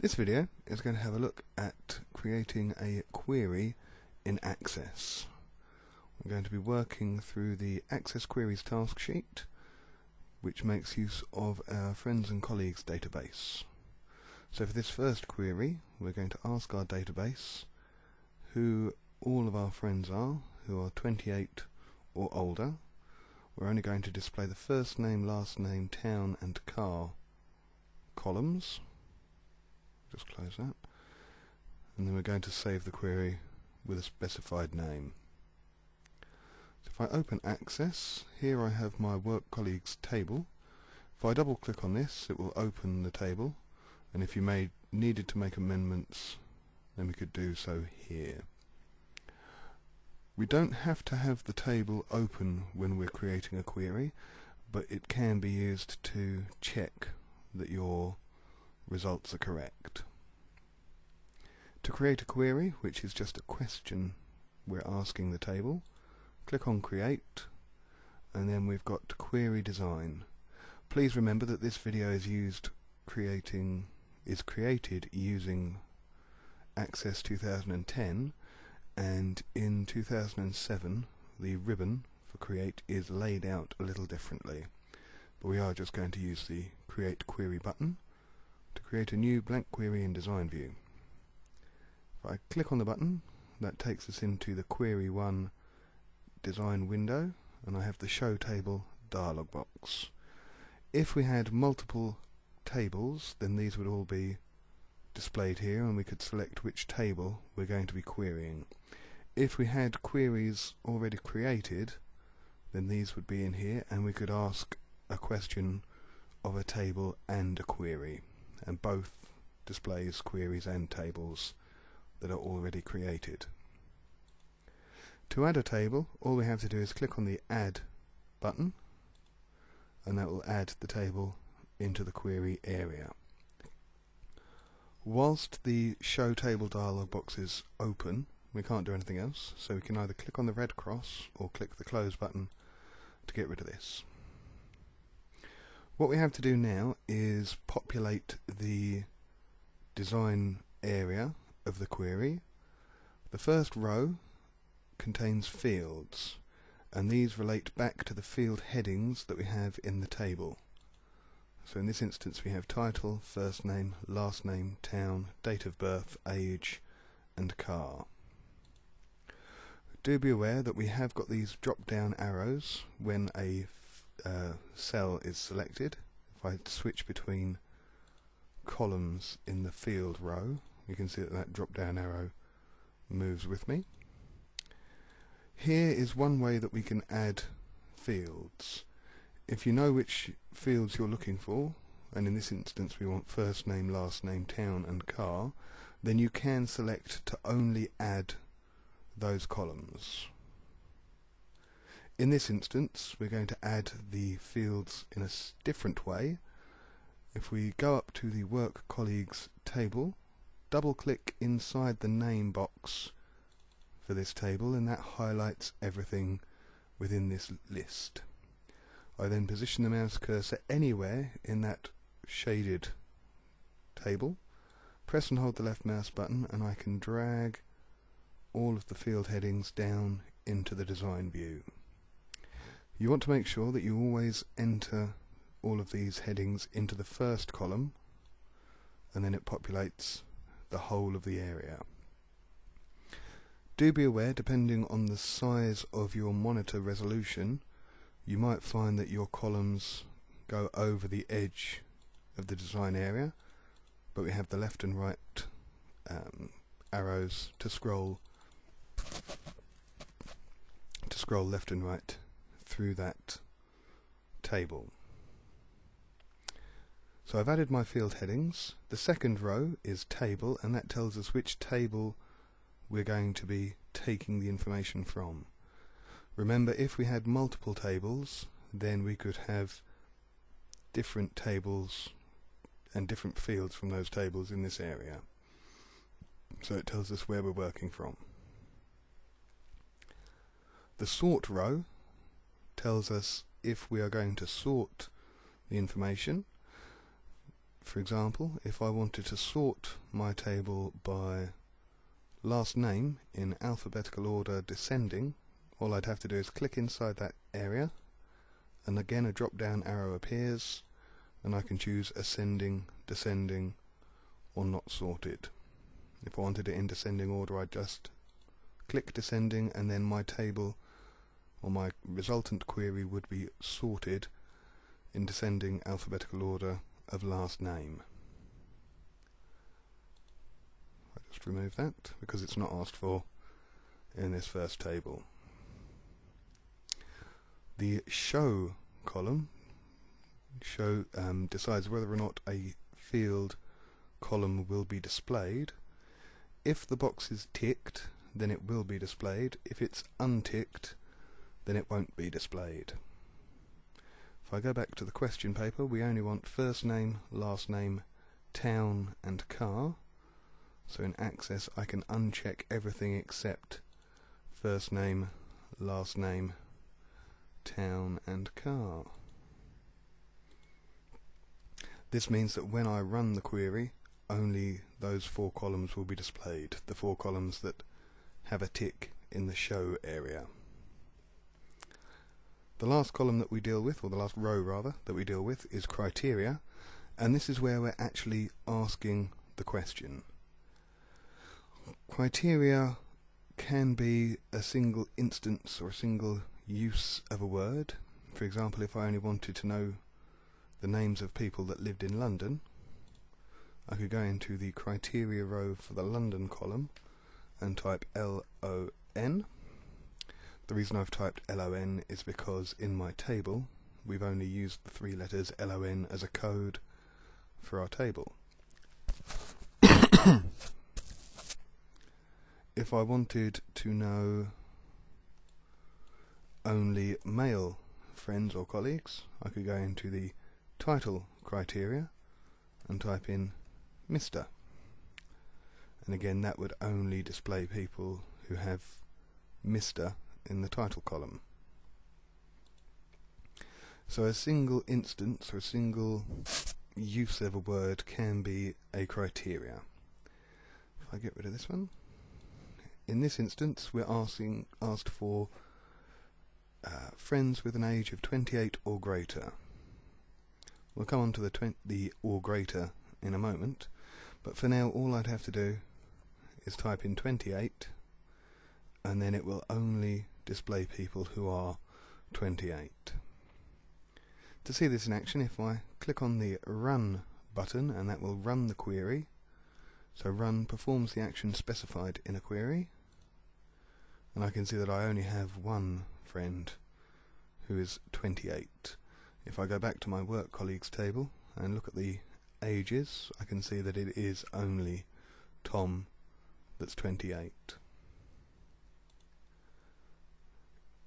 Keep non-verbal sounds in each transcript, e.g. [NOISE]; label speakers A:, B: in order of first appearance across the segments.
A: This video is going to have a look at creating a query in Access. We're going to be working through the Access Queries task sheet which makes use of our friends and colleagues database. So for this first query we're going to ask our database who all of our friends are who are 28 or older. We're only going to display the first name, last name, town and car columns just close that. And then we're going to save the query with a specified name. So if I open access here I have my work colleagues table. If I double click on this it will open the table. And if you made needed to make amendments then we could do so here. We don't have to have the table open when we're creating a query but it can be used to check that your results are correct. To create a query, which is just a question we're asking the table, click on Create, and then we've got Query Design. Please remember that this video is used creating is created using Access 2010 and in 2007 the ribbon for create is laid out a little differently but we are just going to use the create query button to create a new blank query in design view. If I click on the button, that takes us into the query 1 design window and I have the show table dialog box. If we had multiple tables then these would all be displayed here and we could select which table we're going to be querying. If we had queries already created then these would be in here and we could ask a question of a table and a query and both displays queries and tables that are already created. To add a table, all we have to do is click on the Add button and that will add the table into the query area. Whilst the Show Table dialog box is open, we can't do anything else, so we can either click on the red cross or click the Close button to get rid of this. What we have to do now is populate the design area of the query. The first row contains fields and these relate back to the field headings that we have in the table. So in this instance we have title, first name, last name, town, date of birth, age and car. Do be aware that we have got these drop down arrows when a uh, cell is selected, if I switch between columns in the field row, you can see that that drop down arrow moves with me. Here is one way that we can add fields. If you know which fields you're looking for, and in this instance we want first name, last name, town and car, then you can select to only add those columns. In this instance, we're going to add the fields in a different way. If we go up to the Work Colleagues table, double-click inside the name box for this table, and that highlights everything within this list. I then position the mouse cursor anywhere in that shaded table, press and hold the left mouse button, and I can drag all of the field headings down into the design view. You want to make sure that you always enter all of these headings into the first column and then it populates the whole of the area. Do be aware, depending on the size of your monitor resolution, you might find that your columns go over the edge of the design area, but we have the left and right um, arrows to scroll to scroll left and right through that table. So I've added my field headings. The second row is table and that tells us which table we're going to be taking the information from. Remember if we had multiple tables then we could have different tables and different fields from those tables in this area. So it tells us where we're working from. The sort row tells us if we are going to sort the information. For example, if I wanted to sort my table by last name in alphabetical order descending, all I'd have to do is click inside that area and again a drop down arrow appears and I can choose ascending, descending or not sorted. If I wanted it in descending order I'd just click descending and then my table or my resultant query would be sorted in descending alphabetical order of last name. I just remove that because it's not asked for in this first table. The show column show um, decides whether or not a field column will be displayed. If the box is ticked, then it will be displayed. If it's unticked, then it won't be displayed. If I go back to the question paper, we only want first name, last name, town and car. So in Access I can uncheck everything except first name, last name, town and car. This means that when I run the query, only those four columns will be displayed, the four columns that have a tick in the show area. The last column that we deal with, or the last row rather, that we deal with is criteria, and this is where we're actually asking the question. Criteria can be a single instance or a single use of a word. For example, if I only wanted to know the names of people that lived in London, I could go into the criteria row for the London column and type L-O-N. The reason I've typed LON is because in my table we've only used the three letters LON as a code for our table. [COUGHS] if I wanted to know only male friends or colleagues, I could go into the title criteria and type in Mr. And again, that would only display people who have Mr in the title column. So a single instance or a single use of a word can be a criteria. If I get rid of this one, in this instance we're asking asked for uh, friends with an age of 28 or greater. We'll come on to the, the or greater in a moment, but for now all I'd have to do is type in 28 and then it will only display people who are 28. To see this in action, if I click on the Run button, and that will run the query, so Run performs the action specified in a query, and I can see that I only have one friend who is 28. If I go back to my work colleagues table and look at the ages, I can see that it is only Tom that's 28.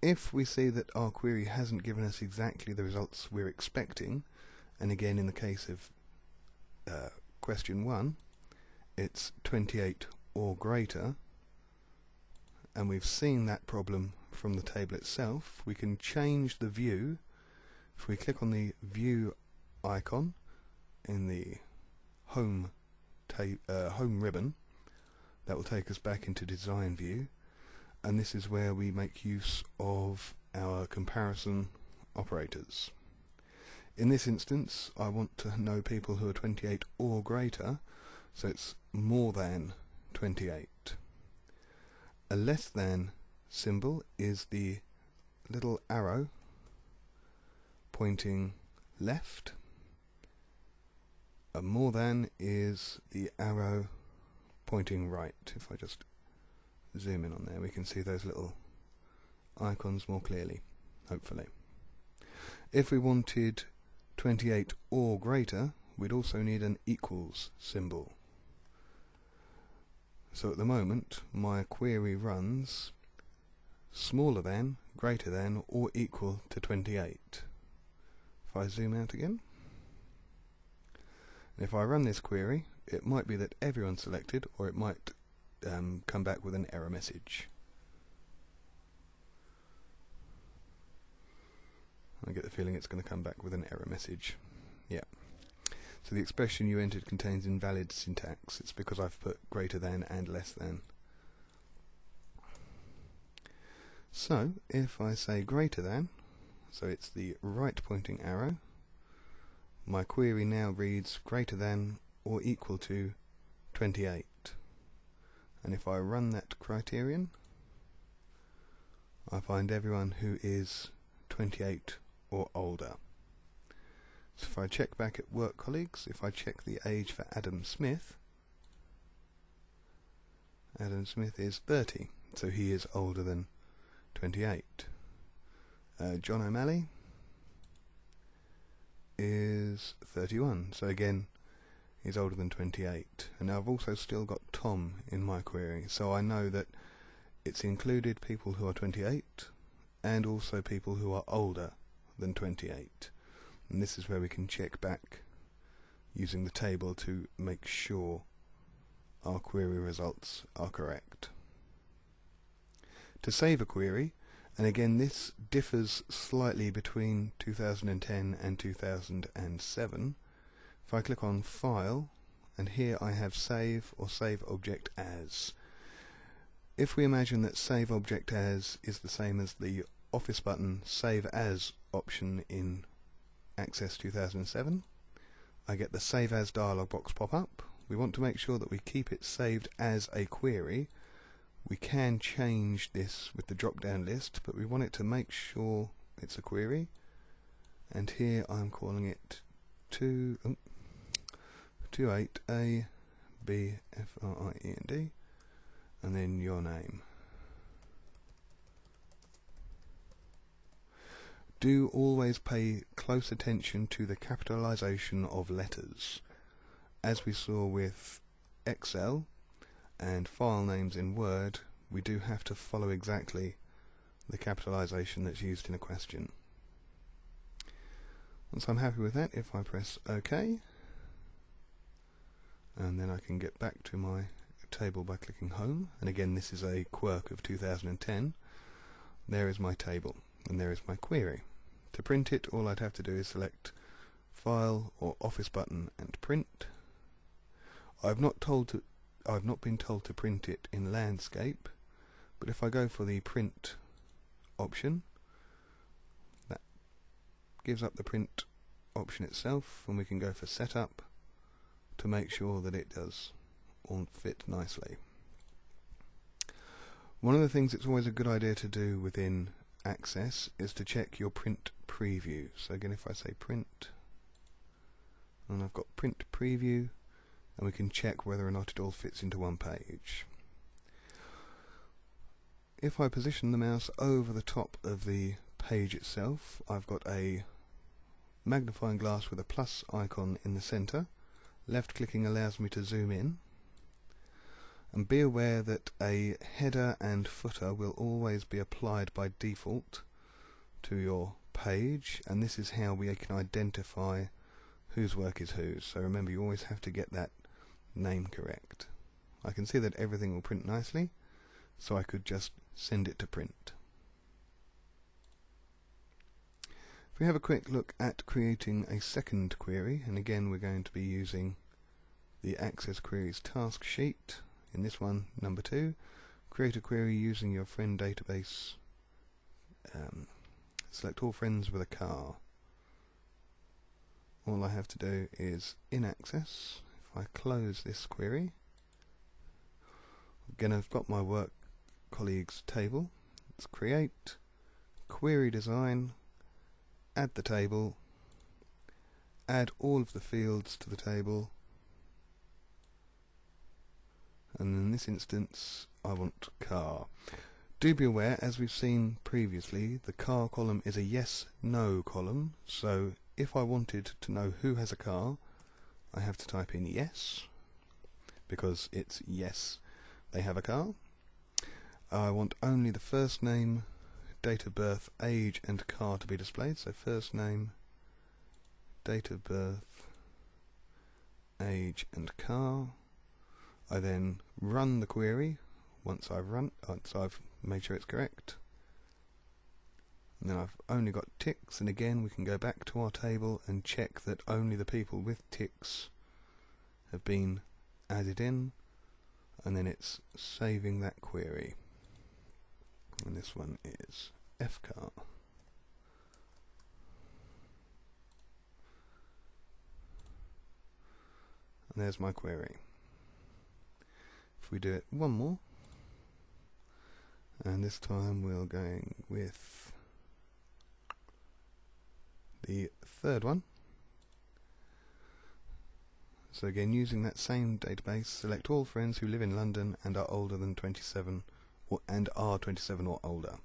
A: If we see that our query hasn't given us exactly the results we're expecting, and again in the case of uh, question 1, it's 28 or greater, and we've seen that problem from the table itself, we can change the view. If we click on the view icon in the home, uh, home ribbon, that will take us back into design view and this is where we make use of our comparison operators. In this instance I want to know people who are 28 or greater so it's more than 28. A less than symbol is the little arrow pointing left. A more than is the arrow pointing right. If I just zoom in on there we can see those little icons more clearly hopefully. If we wanted 28 or greater we'd also need an equals symbol. So at the moment my query runs smaller than, greater than or equal to 28 if I zoom out again and if I run this query it might be that everyone's selected or it might um, come back with an error message. I get the feeling it's going to come back with an error message. Yeah. So the expression you entered contains invalid syntax. It's because I've put greater than and less than. So if I say greater than, so it's the right pointing arrow, my query now reads greater than or equal to 28. And if I run that criterion, I find everyone who is 28 or older. So if I check back at work colleagues, if I check the age for Adam Smith, Adam Smith is 30, so he is older than 28. Uh, John O'Malley is 31, so again, he's older than 28. And now I've also still got Tom in my query, so I know that it's included people who are 28 and also people who are older than 28 and this is where we can check back using the table to make sure our query results are correct. To save a query, and again this differs slightly between 2010 and 2007, if I click on File, and here I have Save or Save Object As. If we imagine that Save Object As is the same as the Office button Save As option in Access 2007. I get the Save As dialog box pop up. We want to make sure that we keep it saved as a query. We can change this with the drop down list, but we want it to make sure it's a query. And here I'm calling it 2, oh, 28A B F R I E N D and then your name. do always pay close attention to the capitalization of letters. As we saw with Excel and file names in Word, we do have to follow exactly the capitalization that's used in a question. Once I'm happy with that, if I press OK, and then I can get back to my table by clicking Home, and again this is a quirk of 2010, there is my table, and there is my query. To print it, all I'd have to do is select File or Office button and print. I've not told to I've not been told to print it in landscape, but if I go for the print option, that gives up the print option itself, and we can go for setup to make sure that it does all fit nicely. One of the things it's always a good idea to do within access is to check your print preview. So again, if I say print, and I've got print preview, and we can check whether or not it all fits into one page. If I position the mouse over the top of the page itself, I've got a magnifying glass with a plus icon in the center. Left clicking allows me to zoom in. And be aware that a header and footer will always be applied by default to your page and this is how we can identify whose work is whose. So remember you always have to get that name correct. I can see that everything will print nicely so I could just send it to print if we have a quick look at creating a second query and again we're going to be using the Access Queries task sheet in this one, number two, create a query using your friend database. Um, select all friends with a car. All I have to do is in Access, if I close this query, again I've got my work colleagues table. Let's create, query design, add the table, add all of the fields to the table, and in this instance I want car. Do be aware, as we've seen previously, the car column is a yes-no column, so if I wanted to know who has a car, I have to type in yes, because it's yes, they have a car. I want only the first name, date of birth, age and car to be displayed, so first name, date of birth, age and car. I then run the query. Once I've run once I've made sure it's correct. And then I've only got ticks, and again we can go back to our table and check that only the people with ticks have been added in, and then it's saving that query. And this one is FCAR. And there's my query. If we do it one more, and this time we're going with the third one. So again, using that same database, select all friends who live in London and are older than 27 and are 27 or older.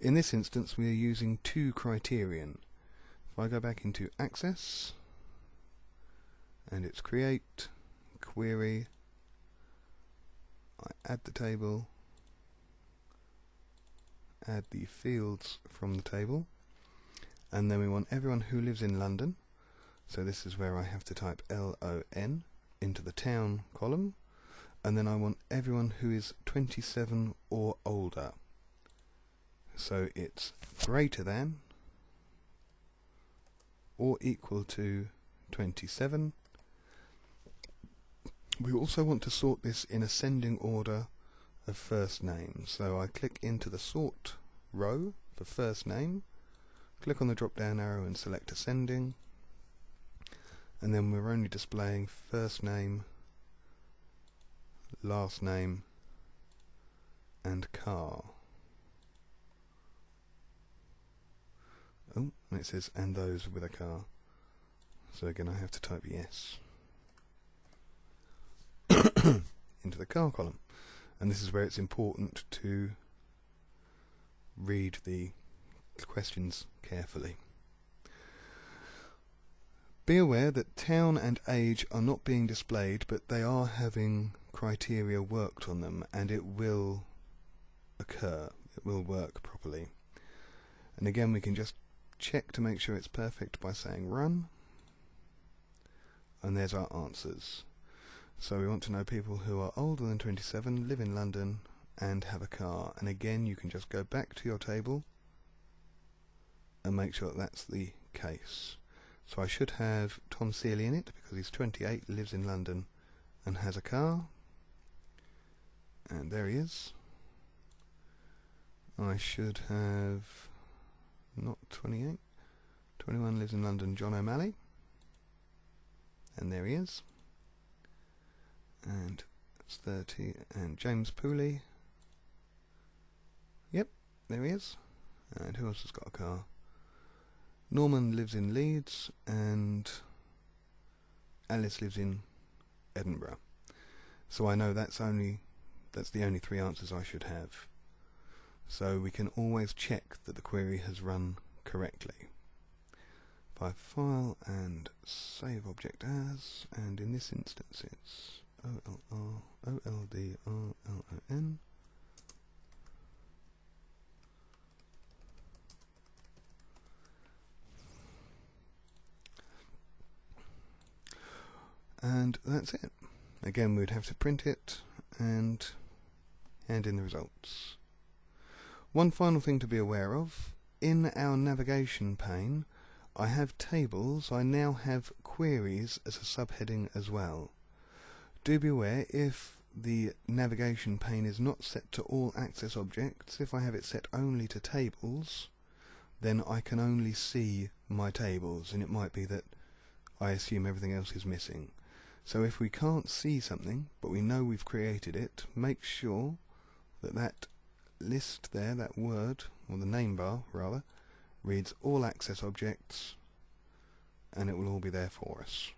A: In this instance, we are using two criterion. If I go back into Access, and it's create, query, I add the table, add the fields from the table, and then we want everyone who lives in London, so this is where I have to type L-O-N into the town column, and then I want everyone who is 27 or older. So it's greater than or equal to 27 we also want to sort this in ascending order of first name. So I click into the sort row for first name, click on the drop down arrow and select ascending, and then we're only displaying first name, last name, and car. Oh, it says and those with a car. So again I have to type yes. [COUGHS] into the car column. And this is where it's important to read the questions carefully. Be aware that town and age are not being displayed, but they are having criteria worked on them, and it will occur. It will work properly. And again, we can just check to make sure it's perfect by saying run. And there's our answers. So we want to know people who are older than 27, live in London, and have a car. And again, you can just go back to your table and make sure that that's the case. So I should have Tom Seeley in it because he's 28, lives in London, and has a car. And there he is. I should have not 28. 21 lives in London, John O'Malley. And there he is. And it's 30 and James Pooley. Yep there he is. And who else has got a car? Norman lives in Leeds and Alice lives in Edinburgh. So I know that's only that's the only three answers I should have so we can always check that the query has run correctly by file and save object as and in this instance it's O L R O L D R L O N. And that's it. Again, we'd have to print it and hand in the results. One final thing to be aware of, in our navigation pane, I have tables, I now have queries as a subheading as well. Do be aware if the navigation pane is not set to all access objects, if I have it set only to tables, then I can only see my tables, and it might be that I assume everything else is missing. So if we can't see something, but we know we've created it, make sure that that list there, that word, or the name bar rather, reads all access objects, and it will all be there for us.